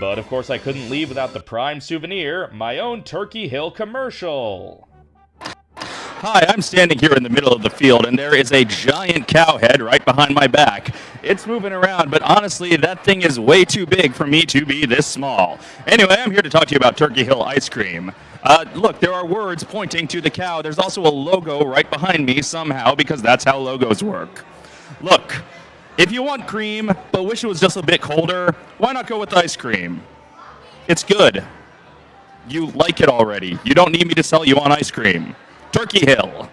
But of course, I couldn't leave without the prime souvenir, my own Turkey Hill commercial. Hi, I'm standing here in the middle of the field, and there is a giant cow head right behind my back. It's moving around, but honestly, that thing is way too big for me to be this small. Anyway, I'm here to talk to you about Turkey Hill ice cream. Uh, look, there are words pointing to the cow. There's also a logo right behind me somehow, because that's how logos work. Look, if you want cream, but wish it was just a bit colder, why not go with ice cream? It's good. You like it already. You don't need me to sell you on ice cream. Turkey Hill.